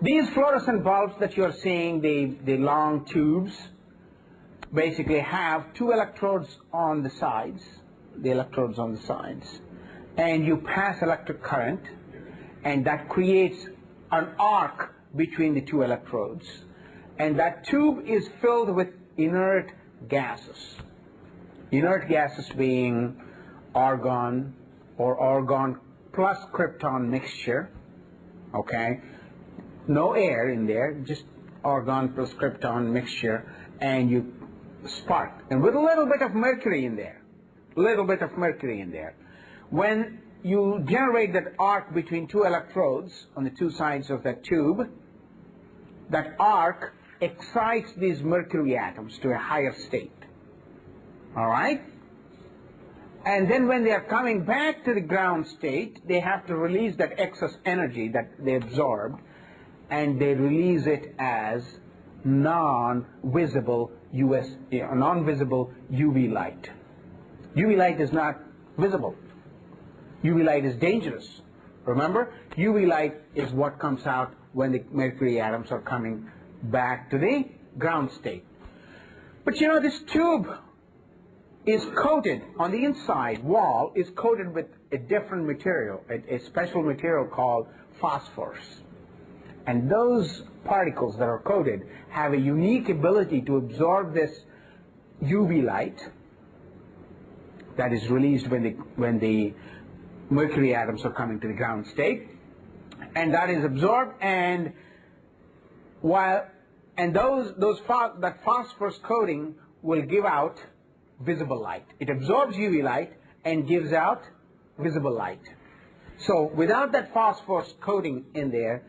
These fluorescent bulbs that you're seeing, the, the long tubes, basically have two electrodes on the sides, the electrodes on the sides, and you pass electric current, and that creates an arc between the two electrodes. And that tube is filled with inert gases. Inert gases being argon or argon plus krypton mixture, okay? No air in there, just argon plus krypton mixture, and you spark. And with a little bit of mercury in there, little bit of mercury in there. When you generate that arc between two electrodes on the two sides of that tube, that arc excites these mercury atoms to a higher state. All right? And then when they are coming back to the ground state, they have to release that excess energy that they absorbed, and they release it as non-visible US, eh, non-visible UV light. UV light is not visible. UV light is dangerous. Remember, UV light is what comes out when the mercury atoms are coming back to the ground state. But you know, this tube is coated on the inside wall is coated with a different material, a, a special material called phosphorus. And those particles that are coated have a unique ability to absorb this UV light that is released when the, when the mercury atoms are coming to the ground state. And that is absorbed and while and those those that phosphorus coating will give out visible light. It absorbs UV light and gives out visible light. So without that phosphorus coating in there,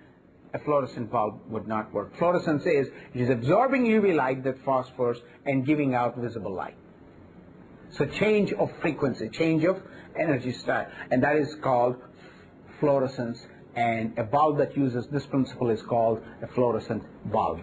a fluorescent bulb would not work. Fluorescence is it is absorbing UV light, that phosphorus, and giving out visible light. So change of frequency, change of energy style, and that is called fluorescence. And a bulb that uses this principle is called a fluorescent bulb.